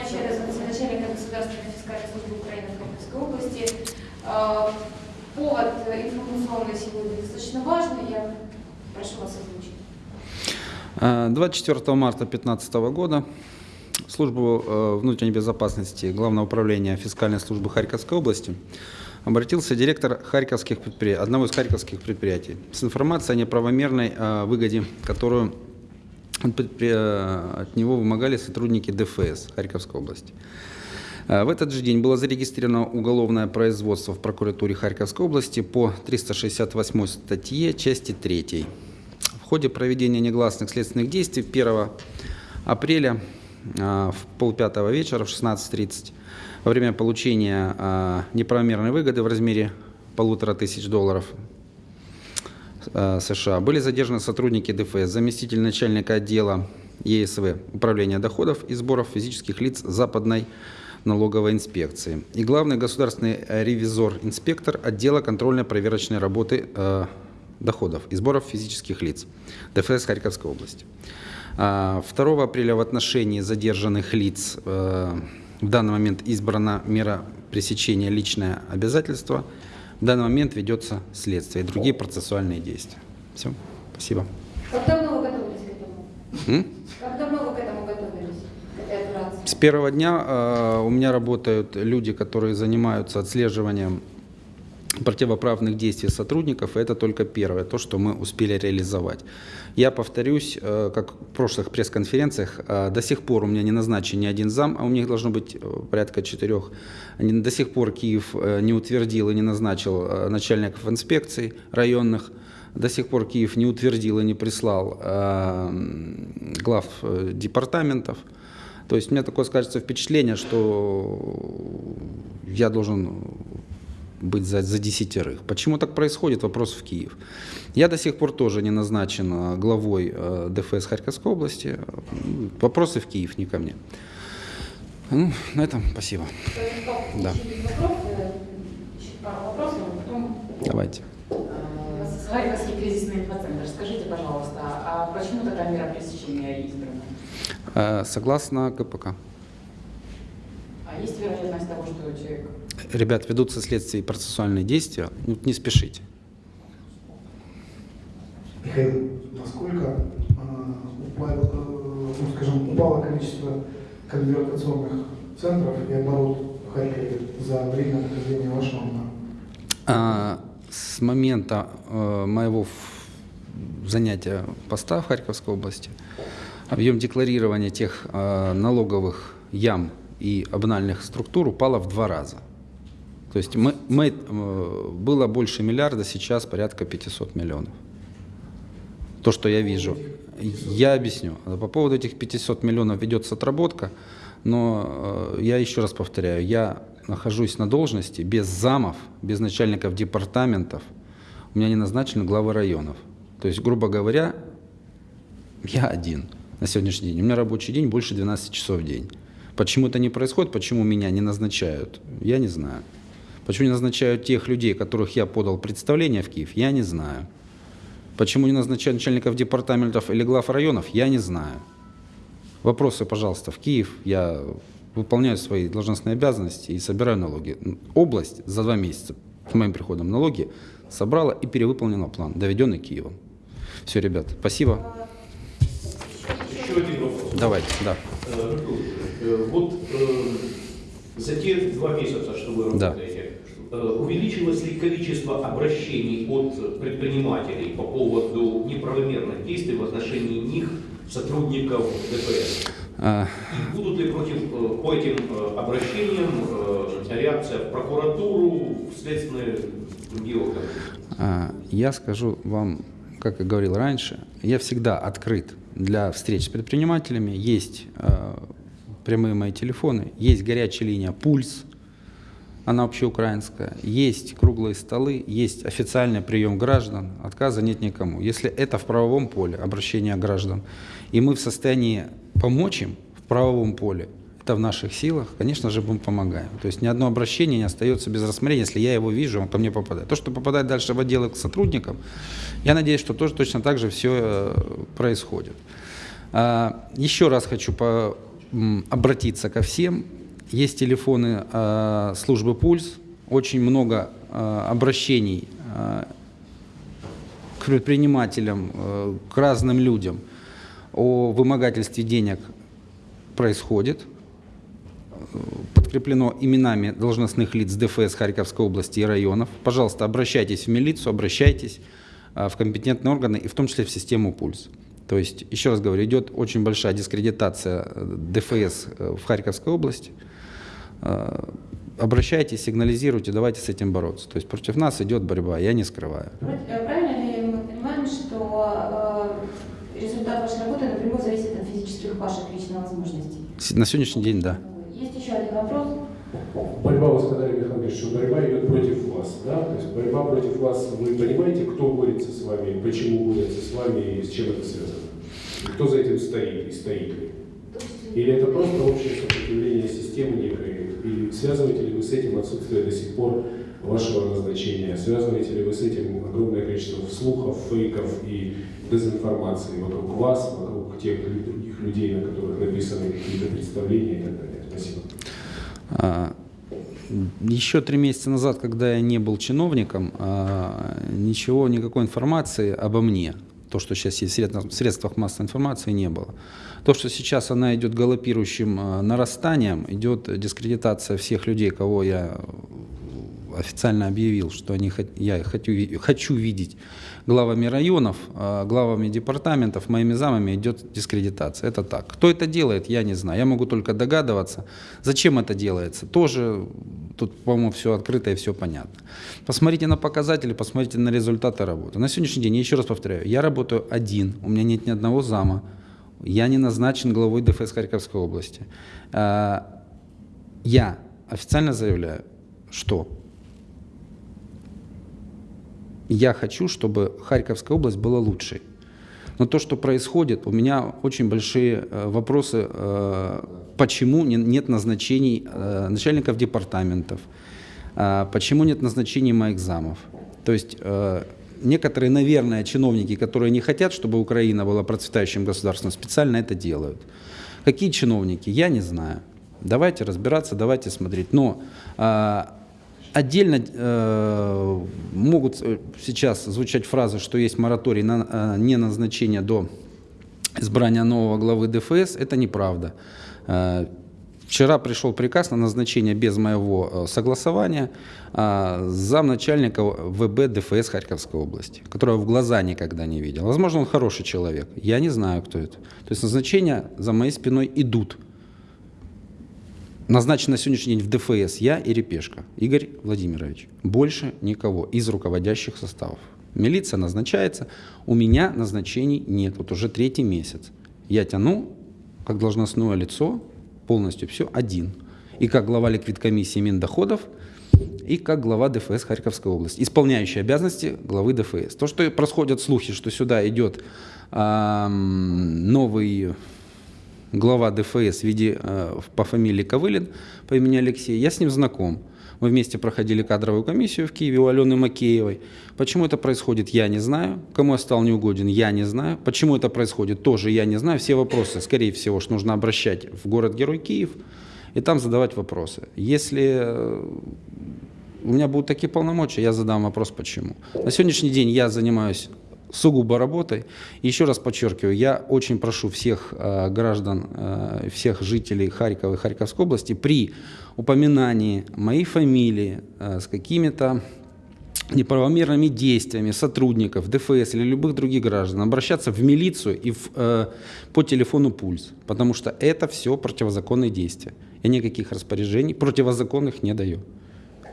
обязанности начальника Государственной фискальной службы Украины в Харьковской области. Э, Повод информационный сегодня достаточно важный. Я прошу вас озвучить. Э, 24 марта 2015 года службу э, внутренней безопасности Главного управления фискальной службы Харьковской области обратился директор харьковских предприятий, одного из харьковских предприятий с информацией о неправомерной выгоде, которую э, от него вымогали сотрудники ДФС Харьковской области. Э, В этот же день было зарегистрировано уголовное производство в прокуратуре Харьковской области по 368 статье части 3. В ходе проведения негласных следственных действий 1 апреля э, в полпятого вечера в 16.30 во время получения неправомерной выгоды в размере полутора тысяч долларов США были задержаны сотрудники ДФС, заместитель начальника отдела ЕСВ Управления доходов и сборов физических лиц Западной налоговой инспекции и главный государственный э, ревизор-инспектор отдела контрольно-проверочной работы э, доходов и сборов физических лиц ДФС Харьковской области. А, 2 апреля в отношении задержанных лиц э, в данный момент избрана мера пресечения личное обязательство. В данный момент ведется следствие и другие процессуальные действия. Все, спасибо. Как давно вы готовились к этому? М? Как давно вы к этому готовились, к? С первого дня э, у меня работают люди, которые занимаются отслеживанием противоправных действий сотрудников, это только первое, то, что мы успели реализовать. Я повторюсь, э, как в прошлых пресс-конференциях, э, до сих пор у меня не назначен ни один зам, а у меня их должно быть э, порядка четырех. До сих пор Киев не утвердил и не назначил начальников инспекций районных, до сих пор Киев не утвердил и не прислал глав департаментов. То есть у меня такое скажется впечатление, что я должен быть за, за десятерых. Почему так происходит? Вопрос в Киев. Я до сих пор тоже не назначен э, главой э, ДФС Харьковской области. Вопросы в Киев, не ко мне. Ну, на этом спасибо. Да. Давайте. Харьковский кризисный инфоцентр. Скажите, пожалуйста, а почему такая мера пресечения избрана? Э, Согласно КПК. А есть вероятность того, что. Ребят, ведутся следствие и процессуальные действия. Ну, не спешите. Михаил, насколько а, упало, э, ну, скажем, упало количество конвертационных центров и оборот в Харькове за время нахождения вашего А, С момента э, моего занятия поста в Харьковской области объем декларирования тех э, налоговых ям и обнальных структур упало в два раза. То есть мы, мы, э, было больше миллиарда, сейчас порядка 500 миллионов. То, что я вижу. Я объясню. По поводу этих 500 миллионов ведется отработка, но э, я еще раз повторяю, я нахожусь на должности без замов, без начальников департаментов. У меня не назначены главы районов. То есть, грубо говоря, я один на сегодняшний день. У меня рабочий день больше 12 часов в день. Почему это не происходит, почему меня не назначают, я не знаю. Почему не назначают тех людей, которых я подал представление в Киев, я не знаю. Почему не назначают начальников департаментов или глав районов, я не знаю. Вопросы, пожалуйста, в Киев. Я выполняю свои должностные обязанности и собираю налоги. Область за два месяца с моим приходом налоги собрала и перевыполнила план, доведенный Киевом. Все, ребят, спасибо. Еще один вопрос. Давайте, да. Э, э, Вот э, за те два месяца, что вы Да. работаете, э, увеличилось ли количество обращений от предпринимателей по поводу неправомерных действий в отношении них, сотрудников ДПС? А, И будут ли против, э, по этим э, обращениям реакция в прокуратуру, в следственные органы? А, Я скажу вам, как и говорил раньше, я всегда открыт для встреч с предпринимателями. Есть прямые мои телефоны, есть горячая линия «Пульс», она общеукраинская, есть круглые столы, есть официальный прием граждан, отказа нет никому. Если это в правовом поле, обращение граждан, и мы в состоянии помочь им в правовом поле, это в наших силах, конечно же, мы помогаем. То есть ни одно обращение не остается без рассмотрения, если я его вижу, он ко мне попадает. То, что попадает дальше в отделы к сотрудникам, я надеюсь, что тоже точно так же все происходит. А, Еще раз хочу обратиться ко всем. Есть телефоны э, службы «Пульс», очень много э, обращений э, к предпринимателям, э, к разным людям о вымогательстве денег происходит. Подкреплено именами должностных лиц ДФС Харьковской области и районов. Пожалуйста, обращайтесь в милицию, обращайтесь в компетентные органы и в том числе в систему «Пульс». То есть, еще раз говорю, идет очень большая дискредитация э, ДФС э, в Харьковской области. Э, Обращайтесь, сигнализируйте, давайте с этим бороться. То есть против нас идет борьба, я не скрываю. Правильно ли мы понимаем, что результат вашей работы напрямую зависит от физических ваших личных возможностей? На сегодняшний день, да. Есть еще один вопрос. Борьба, вы сказали, Ильич, что борьба идет против вас, да? То есть борьба против вас, вы понимаете, кто борется с вами, почему борется с вами и с чем это связано? И кто за этим стоит и стоит ли? Или это просто общее сопротивление системы некой? И связываете ли вы с этим отсутствие до сих пор вашего назначения? Связываете ли вы с этим огромное количество слухов, фейков и дезинформации вокруг вас, вокруг тех других людей, на которых написаны какие-то представления и так далее? Спасибо. Еще три месяца назад, когда я не был чиновником, а, ничего, никакой информации обо мне, то, что сейчас есть в средствах массовой информации, не было. То, что сейчас она идет галопирующим а, нарастанием, идет дискредитация всех людей, кого я официально объявил, что они, я хочу, хочу видеть главами районов, а, главами департаментов, моими замами идет дискредитация. Это так. Кто это делает, я не знаю. Я могу только догадываться. Зачем это делается? Тоже тут, по-моему, все открыто и все понятно. Посмотрите на показатели, посмотрите на результаты работы. На сегодняшний день, я еще раз повторяю, я работаю один, у меня нет ни одного зама, я не назначен главой ДФС Харьковской области. А, Я официально заявляю, что я хочу, чтобы Харьковская область была лучшей. Но то, что происходит, у меня очень большие э, вопросы, э, почему не- нет назначений э, начальников департаментов, почему нет назначений моих замов. То есть некоторые, наверное, чиновники, которые не хотят, чтобы Украина была процветающим государством, специально это делают. Какие чиновники, я не знаю. Давайте разбираться, давайте смотреть. Но Отдельно э, могут э, сейчас звучать фразы, что есть мораторий на э, неназначение до избрания нового главы ДФС. Это неправда. Э, Вчера пришел приказ на назначение без моего э, согласования э, замначальника ВБ ДФС Харьковской области, которого в глаза никогда не видел. Возможно, он хороший человек. Я не знаю, кто это. То есть назначения за моей спиной идут. Назначен на сегодняшний день в ДФС я и Репешка, Игорь Владимирович. Больше никого из руководящих составов. Милиция назначается, у меня назначений нет, вот уже третий месяц. Я тяну, как должностное лицо, полностью все один. И как глава ликвидкомиссии Миндоходов, и как глава ДФС Харьковской области, исполняющий обязанности главы ДФС. То, что происходят слухи, что сюда идет ам, новый глава ДФС в виде, э, по фамилии Ковылин, по имени Алексей, я с ним знаком. Мы вместе проходили кадровую комиссию в Киеве у Алены Макеевой. Почему это происходит, я не знаю. Кому я стал неугоден, я не знаю. Почему это происходит, тоже я не знаю. Все вопросы, скорее всего, что нужно обращать в город-герой Киев и там задавать вопросы. Если э, у меня будут такие полномочия, я задам вопрос, почему. На сегодняшний день я занимаюсь сугубо работой. Еще раз подчеркиваю, я очень прошу всех э, граждан, э, всех жителей Харькова и Харьковской области при упоминании моей фамилии э, с какими-то неправомерными действиями сотрудников ДФС или любых других граждан обращаться в милицию и в, э, по телефону «Пульс», потому что это все противозаконные действия. Я никаких распоряжений противозаконных не даю.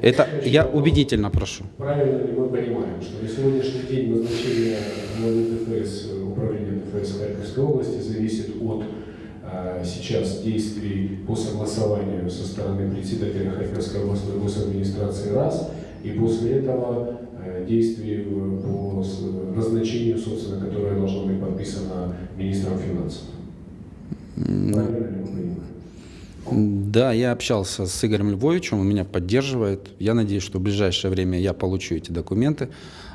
Это я убедительно прошу. Правильно ли мы понимаем, что на сегодняшний день назначение ДФС, э, управления ДФС Харьковской области зависит от э, сейчас действий по согласованию со стороны председателя Харьковской областной госадминистрации раз, и после этого э, действий по назначению, собственно, которое должно быть подписано министром финансов? Правильно мы понимаем? Да, я общался с Игорем Львовичем, он меня поддерживает. Я надеюсь, что в ближайшее время я получу эти документы.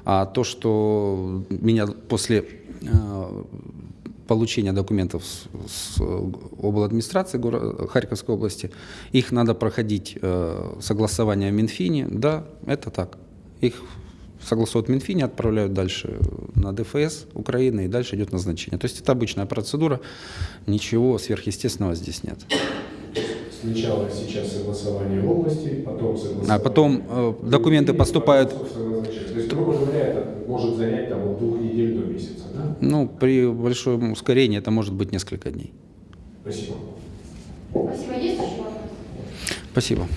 А то, что меня после э, получения документов с, с обладминистрации горо- Харьковской области. Их надо проходить э, согласование в Минфине. Да, это так. Их согласуют в Минфине, отправляют дальше на ДФС Украины, и дальше идет назначение. То есть это обычная процедура, ничего сверхъестественного здесь нет. Сначала сейчас согласование в области, потом согласование. А потом, э, документы поступают-. То есть, грубо говоря, это может занять там, от двух недель до месяца, да? Ну, при большом ускорении это может быть несколько дней. Спасибо. Спасибо. Есть еще вопросы? Спасибо.